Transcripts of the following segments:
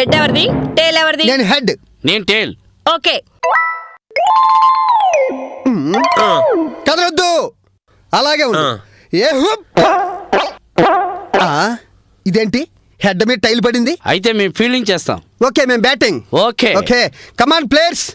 Head ఎవరిది? టేల్ ఎవరిది? నేను హెడ్ నేను టేల్ ఓకే కదలొద్దు. అలాగే ఉంది ఆ. ఏ ఇదేంటి? హెడ్ మీద టైల్ పడింది? అయితే మేము ఫీల్డింగ్ చేస్తాం. ఓకే మేము batting okay okay come on players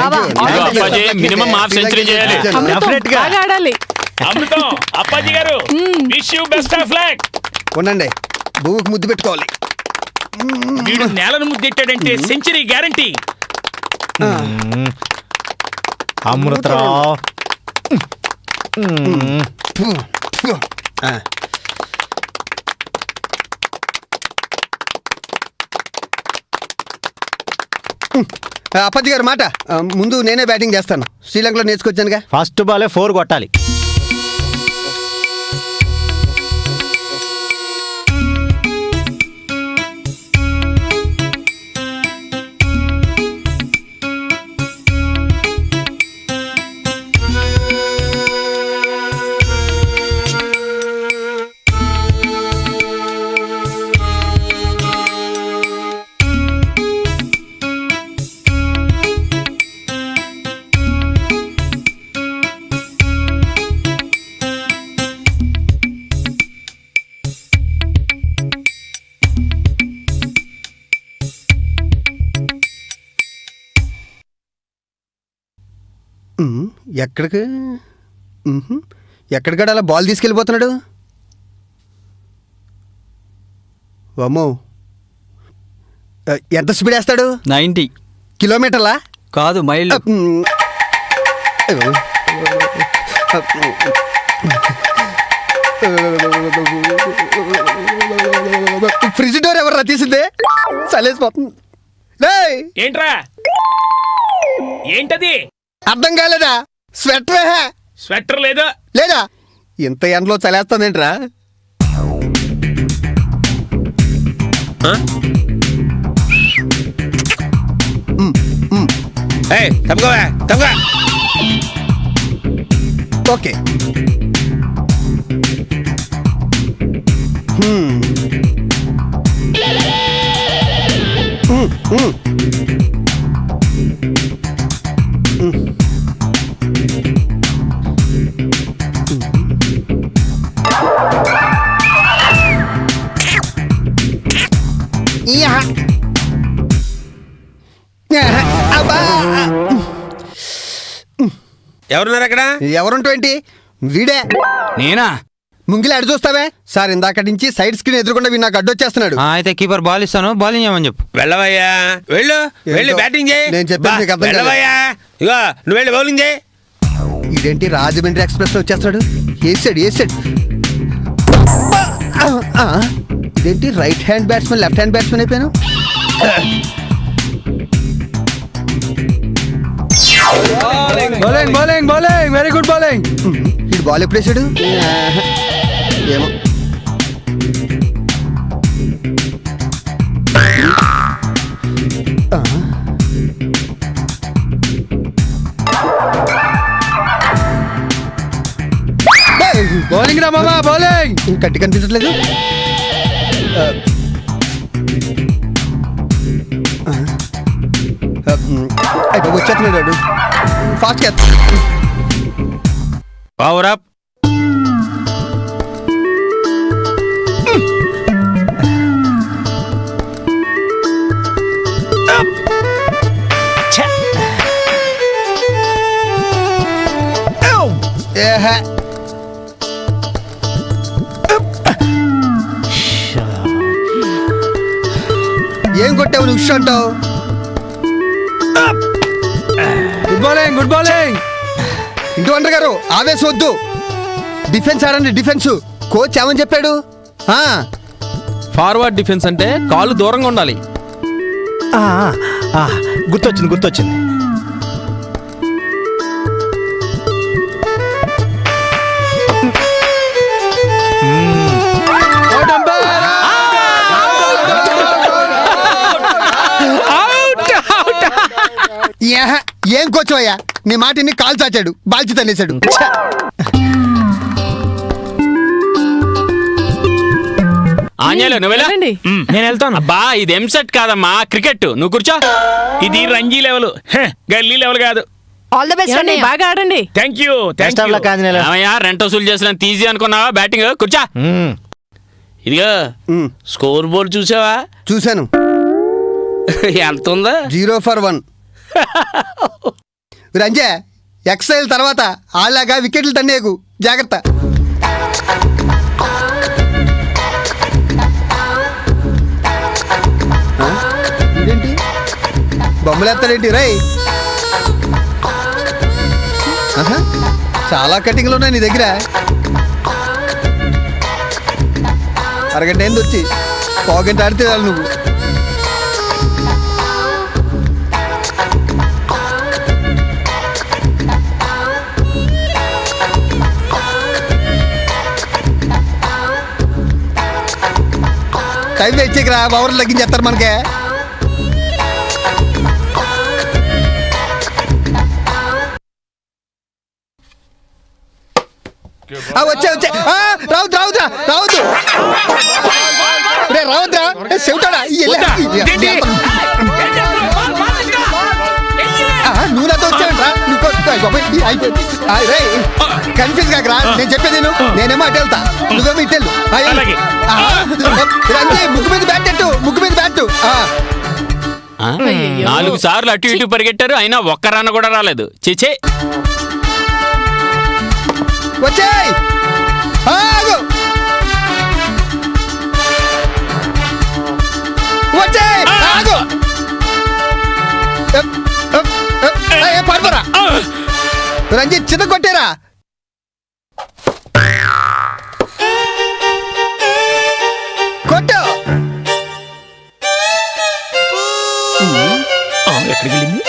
Appaji, century చేయాలి. అమృతం బాగా ఆడాలి. అమృతం అప్పాజీ గారు wish you best of luck. ఉండండి భూమికి ముద్దు పెట్టుకోవాలి. వీడు నేలను ముద్దెట్టాడంటే సెంచరీ గ్యారంటీ. అమృతరావు. ఫు, అప్పతి గారు మాట. ముందు నేనే బ్యాటింగ్ చేస్తాను. శ్రీలంకలో నేర్చుకొచ్చానుగా. ఫస్ట్ బాలే ఫోర్ కొట్టాలి. ఎక్కడికి. ఎక్కడికాడ అలా బాల్ తీసుకెళ్ళిపోతున్నాడు? ఆ, ఎంత స్పీడ్ వేస్తాడు? నైంటీ. కిలోమీటర్లా? కాదు ఉమ్. ఫ్రిడ్జ్ డోర్ ఎవర్రా తీసిందే? చలేసిపోతుంది ఏంట్రా? ఏంటది? అర్థం కాలేదా? స్వెటర్ హే. స్వెటర్ లేదు? లేదా? ఇంత ఎండలో చలేస్తుందేంట్రా? ఓకే. హ్మ్. ఎవరున్నారు అక్కడ? ఎవరుంటో ఏంటి? వీడే. నేనా? ముంగిలి అడి చూస్తావే? సార్ ఇందాక నుంచి సైడ్ స్క్రీన్ ఎదురుకుండా వీడు నాకు అడ్డొచ్చేస్తున్నాడు. ఆ, అయితే కీపర్ బాల్ ఇస్తాను బౌలింగ్ చేయమని చెప్పు. వెళ్ళవయ్యా. వెళ్ళు వెళ్ళి? బ్యాటింగ్ చేయి. నేను నీకు అర్థం కాదు. వెళ్ళవయ్యా. ఇగో నువ్వు వెళ్ళి బౌలింగ్ చేయి. ఇదేంటి రాజమండ్రి ఎక్స్ప్రెస్లో వచ్చేస్తాడు వేసాడు వేసాడు ఇదేంటి right hand batsmen left hand batsmen అయిపోయాను? Bowling bowling bowling very good bowling ఇది బాల్ ఎప్పుడు వేసాడు? ఏమో. బౌలింగ్ రా మామా బౌలింగ్ కట్టి కనిపించట్లేదు. అయిపోయి వచ్చేస్తున్నాడు phát it. Power up. Yeah. ఏం కొట్టావు నువ్వు షంటావు గుడ్ బౌలింగ్ గుడ్ బౌలింగ్ ఇంటి వంటర్ గారు ఆవేశం వద్దు. డిఫెన్స్ ఆడండి డిఫెన్స్ కోచ్ ఏమని చెప్పాడు? ఆ, ఫార్వర్డ్ డిఫెన్స్ అంటే కాళ్ళు దూరంగా ఉండాలి. ఆ, ఆ, గుర్తొచ్చింది గుర్తొచ్చింది. ఏం కోచ్ అయ్యా నీ మాటిని కాల్ చాచాడు బాల్చి! ఆంజనేయులు నువ్వెలా వెళ్ళండి. నేను వెళ్తాను. అబ్బా ఇది ఎంసెట్ కాదమ్మా క్రికెట్ నువ్వు కూర్చో. ఇది రంజీ లెవెల్ గల్లీ లెవెల్ కాదు. ఆల్ ద బెస్ట్ అండి బాగా ఆడండి. థ్యాంక్ యూ థ్యాంక్ రెంట్ వసూలు చేసిన తీసి అనుకున్నావా బ్యాటింగ్ కూర్చో. ఇదిగో స్కోర్ బోర్డు చూసావా? చూశాను. ఎంత ఉందా? జీరో ఫర్ వన్ రంజే ఎక్సైల్ తర్వాత ఆళ్ళగా వికెట్లు తన్నేకు జాగ్రత్త. ఆ? ఇదేంటి రై చాలా కటింగ్లు ఉన్నాయి నీ దగ్గర. అరగంట ఏంది వచ్చి. పోగంట ఆడితే చాలు నువ్వు. టైం వేస్ట్ చేయకరా ఓవర్లు తగ్గించేస్తారు మనకే. వచ్చే వచ్చే. రావద్దు రావద్దు రే రావద్దురా. ఏ, కన్ఫ్యూజ్ కాకరా. నేను చెప్పేది. నేనేమో అటు వెళ్తా. నువ్వేమో ఇటు వెళ్ళు. ముగ్గు మీద బ్యాట్ ఎట్టు ముగ్గు మీద బ్యాట్. ఆ? నాలుగు సార్లు అటు ఇటు పరిగెట్టారు. అయినా ఒక్క రన్ కూడా రాలేదు. చిచే వచ్చేయ్. రంజిత్ చిన్న కొట్టేరా. కొట్టు. ఎక్కడికి వెళ్ళింది?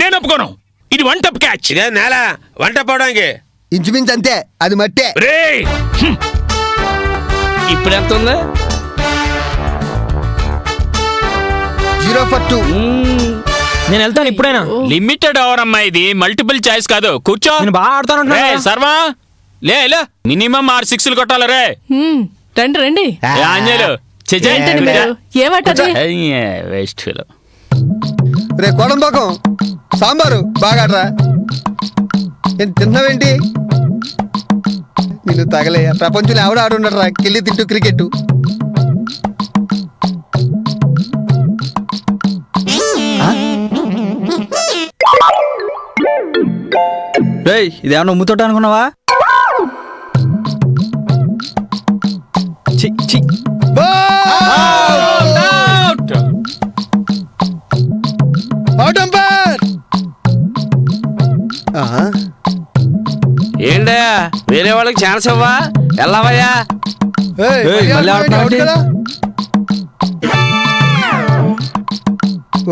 నేను ఒప్పుకోను. ఇది వన్ టప్ క్యాచ్ ఇదే నేల. వంట పోవడానికి ఇంచుమించు అంతే. అది మట్టే. రే ఇప్పుడు ఎంత ఉంది? జీరో ఫర్ టూ నేను వెళ్తాను ఇప్పుడైనా. లిమిటెడ్ ఓవర్ అమ్మా ఇది. మల్టిపుల్ చాయిస్ కాదు. కూర్చో. నేను బాగా ఆడతాను సర్వా. లే లే. మినిమం ఆరు సిక్స్లు కొట్టాలి రే హ్మ్, రండి రండి. ఏమంటది వేస్ట్ ఫీల్ రే కోడంబోకం సాంబారు. బాగాడ్రా ఏం తిన్నావేంటి? నిన్ను తగలే. ప్రపంచంలో ఎవడు ఆడుండరా కిల్లి తిట్టు క్రికెట్ రేయ్ ఇది ఏమన్నా ఉమ్ముతోట అనుకున్నావా? చి చి ఏంటా వేరే వాళ్ళకి ఛాన్స్ ఇవ్వా? వెళ్ళవయ్యా. ఏయ్?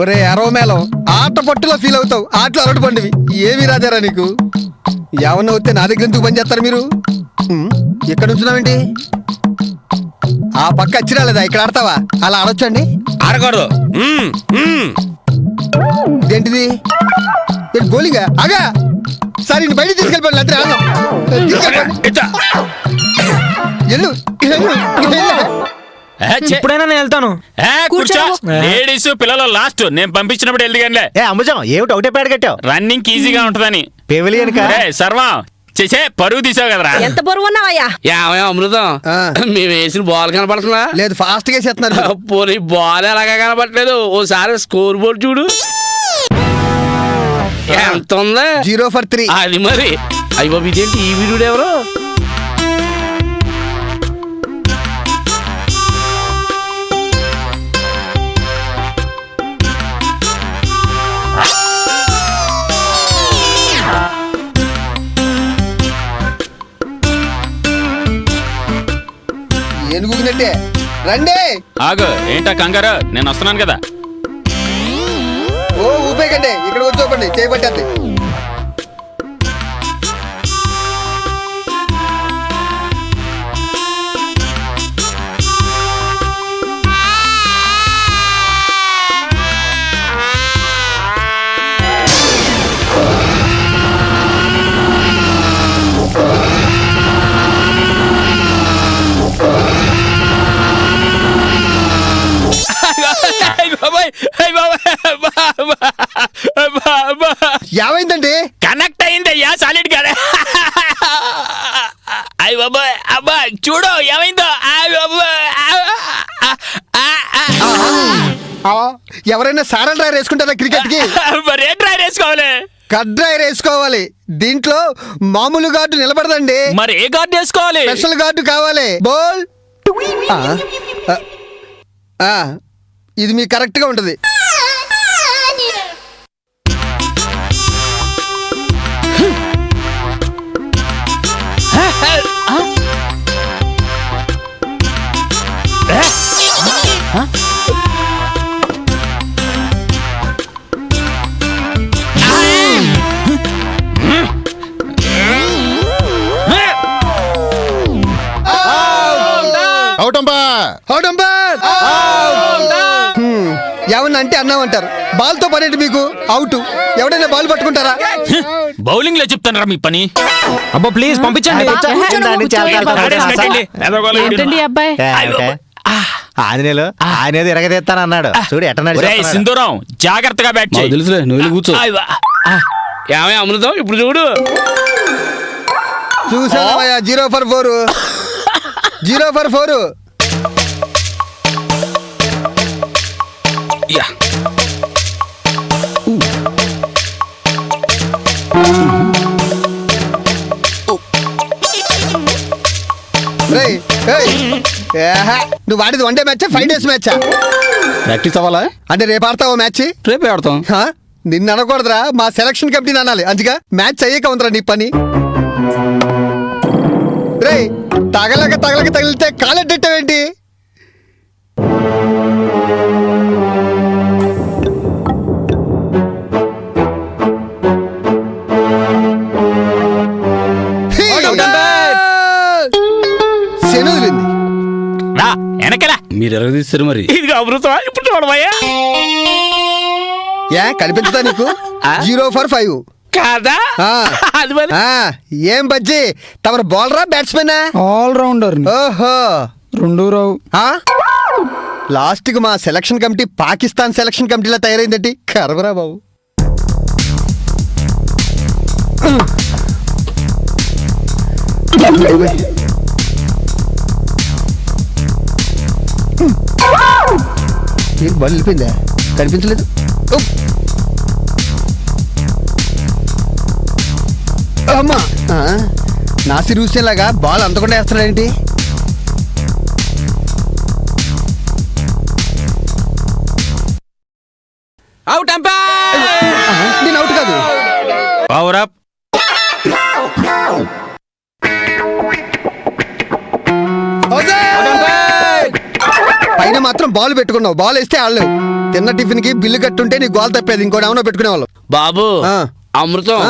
ఒరే అరవ మేళం ఆట పట్టులో ఫీల్ అవుతావు. ఆటలు అరటి పండువి. ఏమి రాజారా నీకు? ఏమన్నా వస్తే నా దగ్గర ఎందుకు పని చేస్తారు మీరు? ఉమ్, ఇక్కడ ఉంచున్నావేంటి ఆ పక్క వచ్చి రాలేదా ఇక్కడ ఆడతావా? అలా ఆడొచ్చండి? ఆడకూడదు. ఇదేంటిది? ఏంటి బౌలింగా అగా సార్ ఇన్ని బయట ఆడదాం. ఎల్లు. ఏ, ఛే. ఇప్పుడైనా నేను వెళ్తాను. ఏ, కూర్చో. కూర్చో. లేడీస్ పిల్లలు లాస్ట్. నేను పంపించినప్పుడు వెళ్ళిగానిలే ఏ అమ్మజం ఏమిటి ఒకటే పేడ కట్టావు? రన్నింగ్ ఈజీగా ఉంటదని. పెవిలియన్ సర్వా చేసే పరువు తీసావు కదరా. ఎంత బరువు ఉన్నావయ్యా ఏమయ్య అమృతం. ఆ. మేము వేసిన బాల్ కనపడుతుందా? లేదు ఫాస్ట్గా చేస్తున్నారు. పోనీ బాల్ ఎలాగా కనపడలేదు? ఓసారి స్కోర్ బోర్డు చూడు. ఎంత ఉందా? జీరో ఫర్ త్రీ అది మరి. అయ్యి ఇదేంటి ఈ వీడియో ఎవరు? వచ్చిందంటే రండి. ఆగు ఏంటా కంగారు? నేను వస్తున్నాను కదా. ఓ ఊపేకండి ఇక్కడ కూర్చోపండి చేయబట్టేది ఏమైందండి కనెక్ట్ అయిందయ్యా సాలిడ్ గానే. అయ్య బాబాయ్ అబ్బా చూడు ఏమైందో? ఎవరైనా సారల్ డ్రైవర్ వేసుకుంటారా క్రికెట్కి. మరి ఏం ట్రై చేసుకోవాలి కట్ డ్రైవర్ వేసుకోవాలి. దీంట్లో మామూలు గార్డు నిలబడదండి. మరి ఏ గార్డ్ వేసుకోవాలి? స్పెషల్ గార్డు కావాలి. బోల్. ఇది మీకు కరెక్ట్గా ఉంటది. అంటే అన్నామంటారు బాల్తో పనేంటి మీకు? అవుట్ ఎవడైనా బాల్ పట్టుకుంటారా? బౌలింగ్లో చెప్తానరా మీ పని. అబ్బా ప్లీజ్ పంపించండి. ఏంటండి అబ్బాయి? ఆంజనేయులు ఆయన ఏదో ఇరగదీస్తానన్నాడు చూడు ఎట్ట సింధూరం జాగ్రత్తగా బ్యాట్ చేయి. తెలుసులే నువ్వు కూర్చో. ఏమే అమృతం ఇప్పుడు చూడు. చూసావయ్యా zero for four? Zero for four? Yeah. నువ్వు ఆడేది one day match five days మ్యాచా practice అవ్వాలా? అంటే రేపు ఆడతావు మ్యాచ్ రేపే ఆడతాం. నిన్ను అనకూడదురా మా సెలక్షన్ కమిటీని అనాలి. అంతగా మ్యాచ్ అయ్యాక ఉందిరా నీ పని. రే తగలక తగలక తగిలితే కాలెట్టేంటి ఎరగదీస్తారు మరి? అమృతం ఇప్పుడు ఏ కనిపించదా నీకు? Zero for five. కాదా? ఆ. అది మరి? ఆ, ఏం బజ్జి? తమరు బౌలరా బ్యాట్స్మెనా ఆల్ రౌండర్ ఓహో. రెండు రావు ఆ? లాస్ట్కి మా సెలక్షన్ కమిటీ పాకిస్తాన్ సెలక్షన్ కమిటీలా తయారైందండి. కరవరా బాబు. ఏంటి బల్ వెళ్ళిపోయిందా కనిపించలేదు. అమ్మా. నాసి రూసేలాగా బాల్ అంతకుండా వేస్తున్నాడేంటి? అవుట్ ఆ, నేను అవుట్ కాదు. పవర్ అప్ బాల్ పెట్టుకున్నావు. బాల్ వేస్తే ఆడలేవు. తిన్న టిఫిన్కి బిల్లు కట్టుంటే నీ గోల్ తప్పేది. ఇంకోటి ఏమన్నా పెట్టుకునే వాళ్ళు బాబు ఆ. అమృతం.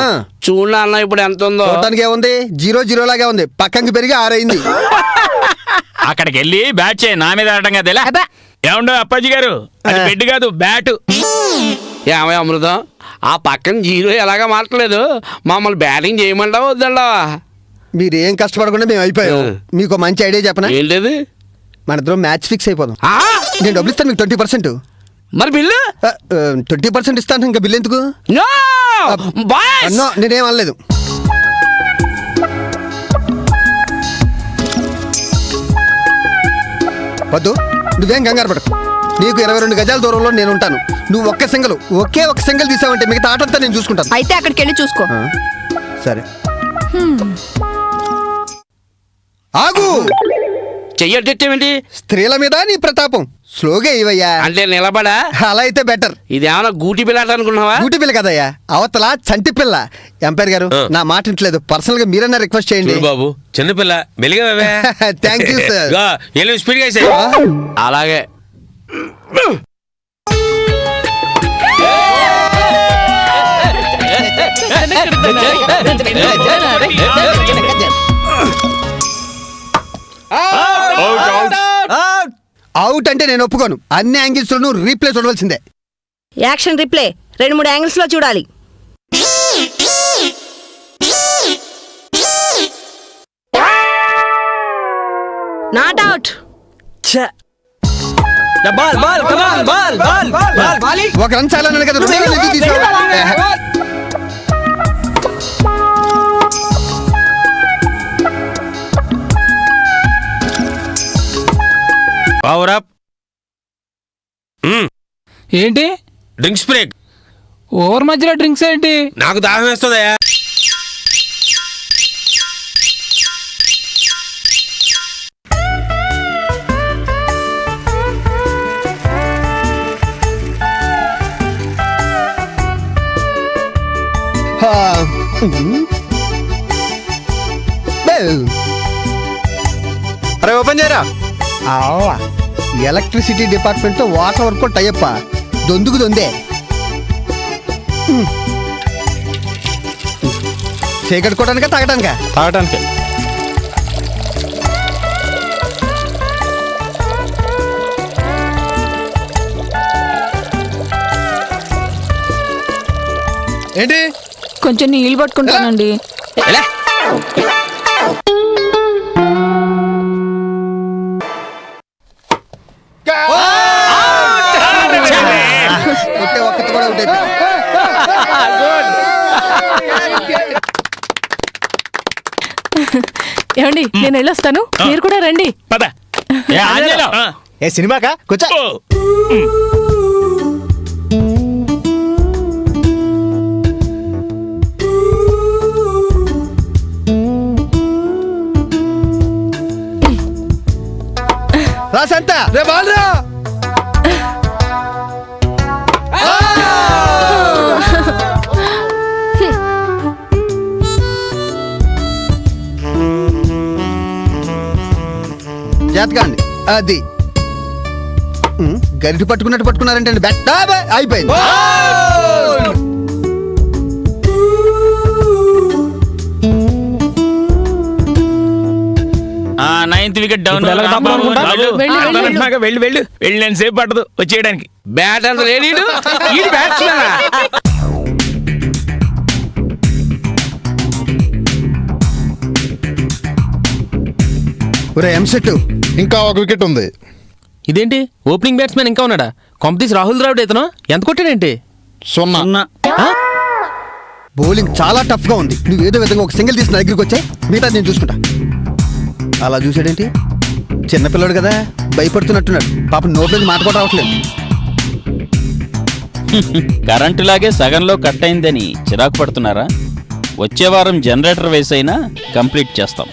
చూడు అన్న ఇప్పుడు ఎంత ఉందో చూడటానికి ఏముంది? జీరో జీరో లాగే ఉంది. పక్కంకి పెరిగి ఆరైంది. అక్కడికి వెళ్ళి బ్యాట్ చేయి. నా మీద ఆడటం కదా ఇలా ఏమండో అప్పాజీ గారు? అది. బెడ్ కాదు బ్యాట్. ఏమయ్య అమృతం? ఆ పక్కన జీరో ఎలాగా మాట్లేదు మమ్మల్ని బ్యాటింగ్ చేయమంటావా వద్దంటావా? మీరు ఏం కష్టపడకుండా మేము అయిపోయాం. మీకు మంచి ఐడియా చెప్పనా? ఏంటది? మన ఇద్దరం మ్యాచ్ ఫిక్స్ అయిపోదాం. ఆ? నేను డబ్బులు ఇస్తాను మీకు ట్వంటీ పర్సెంట్ మరి బిల్లు? ట్వంటీ పర్సెంట్ ఇస్తాను ఇంకా బిల్ ఎందుకు? నేనేం అనలేదు. వద్దు నువ్వేం కంగారు పడకు. నీకు ఇరవై రెండు గజాల దూరంలో నేను ఉంటాను. నువ్వు ఒక్క సింగల్ ఒకే ఒక్క సింగల్ తీసావంటే మిగతా ఆటంతా నేను చూసుకుంటాను. అయితే అక్కడికి వెళ్ళి చూసుకో. సరే. ఆగు! చెయ్యట్టేమేంటి స్త్రీల మీద నీ ప్రతాపం. స్లోగా ఇవయ్యా అంటే నిలబడా? అలా అయితే బెటర్ ఇదేమన్నా గూటి పిల్లాట అనుకున్నావా డ్యూటీ పిల్ల కదయ్యా. అవతల చంటి పిల్ల. ఎంపైర్ గారు నా మాట ఇంటలేదు పర్సనల్గా మీరన్నా రిక్వెస్ట్ చేయండి. బాబు చిన్నపిల్ల మెలిగా థ్యాంక్ యూ సార్ స్పీడ్గా. అలాగే. అవుట్ అంటే నేను ఒప్పుకోను. అన్ని యాంగిల్స్ లోనూ రీప్లే చూడవలసిందే. Action replay. రెండు మూడు యాంగిల్స్లో చూడాలి. నాట్ అవుట్ బాల్ బాల్ ఎందుకు పవర్ అప్ ఏంటి డ్రింక్స్ బ్రేక్ ఓవర్ మధ్యలో డ్రింక్స్ ఏంటి నాకు దాహం వేస్తుందయ్యా. ఉమ్. బెల్. అరే ఓపెన్ చేయరా. ఎలక్ట్రిసిటీ డిపార్ట్మెంట్తో వాటర్ వర్కౌట్ అయ్యప్ప దొందుకు దొందే. చేకట్టుకోవడానికా తాగడానికా? తాగటానికి ఏంటి? కొంచెం నీళ్ళు పట్టుకుంటానండి. నేను వెళ్ళొస్తాను. మీరు కూడా రండి. పద. ఏ ఆంజనేయులు ఆ, ఏ సినిమాకా? కూర్చో. ఓ. రా సంత రే బాల్ అండి అది. గరిటి పట్టుకున్నట్టు పట్టుకున్నారంటే బెట్ అయిపోయింది. ఆ నైన్త్ వికెట్ డౌన్? వెళ్ళు, వెళ్ళు, వెళ్ళు. నేను సేపు పట్టదు వచ్చేయడానికి. బ్యాట్ అంత లేడీడు ఈ బ్యాట్స్మెన్ ఒరే ఎంసెట్ ఇంకా ఒక వికెట్ ఉంది. ఇదేంటి? ఓపెనింగ్ బ్యాట్స్మెన్ ఇంకా ఉన్నాడా? కాంపిటీస్ రాహుల్ ద్రావిడ్ ఇతను? ఎంత కొట్టాడేంటి? సున్నా. బౌలింగ్ చాలా టఫ్గా ఉంది. నువ్వు ఏదో విధంగా ఒక సింగిల్ తీసిన దగ్గరికి వచ్చే మిగతా నేను చూసుకుంటా. అలా చూసాడేంటి చిన్నపిల్లడు కదా భయపడుతున్నట్టున్నాడు. పాపం నోట్లోకి మాట కూడా రావట్లేదు. కరెంటు లాగే సగంలో కట్ అయిందని చిరాకు పడుతున్నారా? వచ్చే వారం జనరేటర్ వేసైనా కంప్లీట్ చేస్తాం.